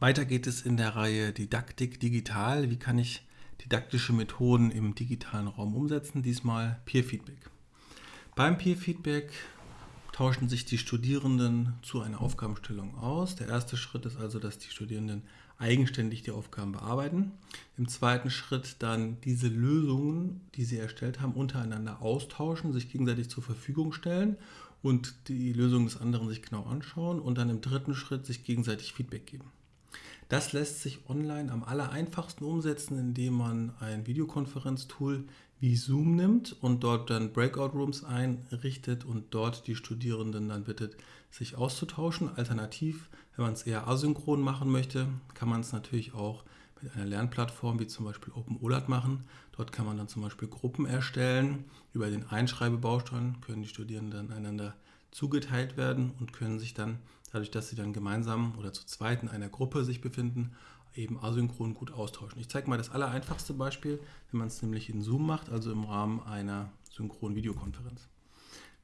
Weiter geht es in der Reihe Didaktik digital. Wie kann ich didaktische Methoden im digitalen Raum umsetzen? Diesmal Peer Feedback. Beim Peer Feedback tauschen sich die Studierenden zu einer Aufgabenstellung aus. Der erste Schritt ist also, dass die Studierenden eigenständig die Aufgaben bearbeiten. Im zweiten Schritt dann diese Lösungen, die sie erstellt haben, untereinander austauschen, sich gegenseitig zur Verfügung stellen und die Lösung des anderen sich genau anschauen und dann im dritten Schritt sich gegenseitig Feedback geben. Das lässt sich online am aller einfachsten umsetzen, indem man ein Videokonferenztool wie Zoom nimmt und dort dann Breakout Rooms einrichtet und dort die Studierenden dann bittet, sich auszutauschen. Alternativ, wenn man es eher asynchron machen möchte, kann man es natürlich auch mit einer Lernplattform wie zum Beispiel OpenOLAT machen. Dort kann man dann zum Beispiel Gruppen erstellen. Über den Einschreibebaustein können die Studierenden einander zugeteilt werden und können sich dann, dadurch, dass sie dann gemeinsam oder zu zweit in einer Gruppe sich befinden, eben asynchron gut austauschen. Ich zeige mal das allereinfachste Beispiel, wenn man es nämlich in Zoom macht, also im Rahmen einer synchronen Videokonferenz.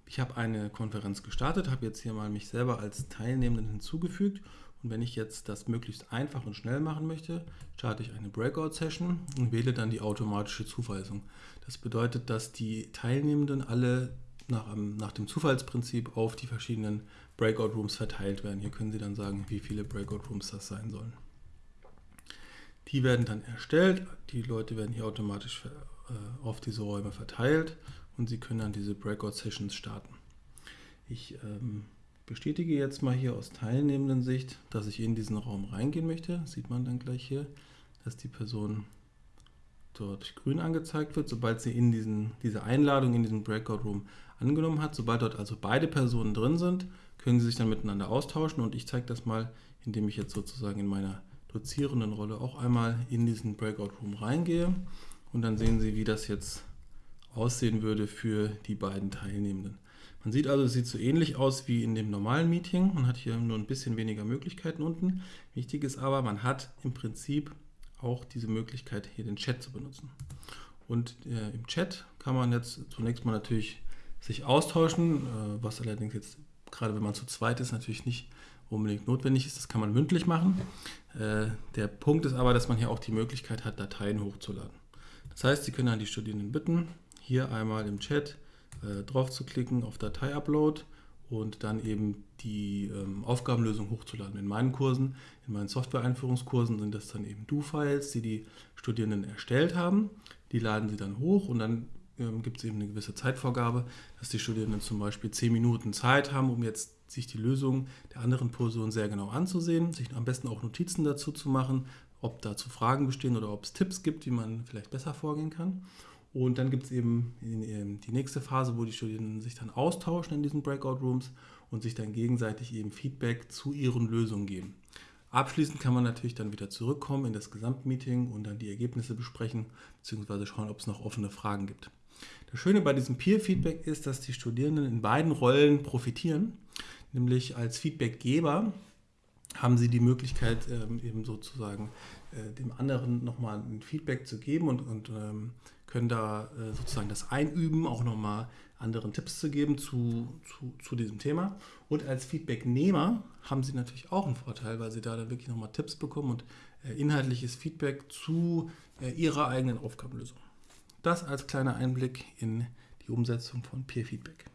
Ich habe eine Konferenz gestartet, habe jetzt hier mal mich selber als Teilnehmenden hinzugefügt und wenn ich jetzt das möglichst einfach und schnell machen möchte, starte ich eine Breakout-Session und wähle dann die automatische Zuweisung. Das bedeutet, dass die Teilnehmenden alle nach, nach dem Zufallsprinzip auf die verschiedenen Breakout Rooms verteilt werden. Hier können Sie dann sagen, wie viele Breakout Rooms das sein sollen. Die werden dann erstellt, die Leute werden hier automatisch äh, auf diese Räume verteilt und Sie können dann diese Breakout Sessions starten. Ich ähm, bestätige jetzt mal hier aus teilnehmenden Sicht, dass ich in diesen Raum reingehen möchte. Sieht man dann gleich hier, dass die Person dort grün angezeigt wird, sobald sie in diesen, diese Einladung in diesen Breakout Room angenommen hat. Sobald dort also beide Personen drin sind, können sie sich dann miteinander austauschen und ich zeige das mal, indem ich jetzt sozusagen in meiner dozierenden Rolle auch einmal in diesen Breakout Room reingehe und dann sehen Sie, wie das jetzt aussehen würde für die beiden Teilnehmenden. Man sieht also, es sieht so ähnlich aus wie in dem normalen Meeting. Man hat hier nur ein bisschen weniger Möglichkeiten unten. Wichtig ist aber, man hat im Prinzip auch diese Möglichkeit, hier den Chat zu benutzen. Und äh, im Chat kann man jetzt zunächst mal natürlich sich austauschen, äh, was allerdings jetzt, gerade wenn man zu zweit ist, natürlich nicht unbedingt notwendig ist. Das kann man mündlich machen. Äh, der Punkt ist aber, dass man hier auch die Möglichkeit hat, Dateien hochzuladen. Das heißt, Sie können dann die Studierenden bitten, hier einmal im Chat äh, drauf zu klicken auf Datei-Upload und dann eben die ähm, Aufgabenlösung hochzuladen. In meinen Kursen, in meinen Software-Einführungskursen sind das dann eben Do-Files, die die Studierenden erstellt haben. Die laden sie dann hoch und dann ähm, gibt es eben eine gewisse Zeitvorgabe, dass die Studierenden zum Beispiel 10 Minuten Zeit haben, um jetzt sich die Lösung der anderen Person sehr genau anzusehen, sich am besten auch Notizen dazu zu machen, ob dazu Fragen bestehen oder ob es Tipps gibt, wie man vielleicht besser vorgehen kann. Und dann gibt es eben die nächste Phase, wo die Studierenden sich dann austauschen in diesen Breakout Rooms und sich dann gegenseitig eben Feedback zu ihren Lösungen geben. Abschließend kann man natürlich dann wieder zurückkommen in das Gesamtmeeting und dann die Ergebnisse besprechen bzw. schauen, ob es noch offene Fragen gibt. Das Schöne bei diesem Peer-Feedback ist, dass die Studierenden in beiden Rollen profitieren, nämlich als Feedbackgeber haben sie die Möglichkeit, ähm, eben sozusagen äh, dem anderen nochmal ein Feedback zu geben und, und ähm, können da äh, sozusagen das einüben, auch nochmal anderen Tipps zu geben zu, zu, zu diesem Thema. Und als Feedbacknehmer haben sie natürlich auch einen Vorteil, weil sie da dann wirklich nochmal Tipps bekommen und äh, inhaltliches Feedback zu äh, ihrer eigenen Aufgabenlösung. Das als kleiner Einblick in die Umsetzung von Peer Feedback.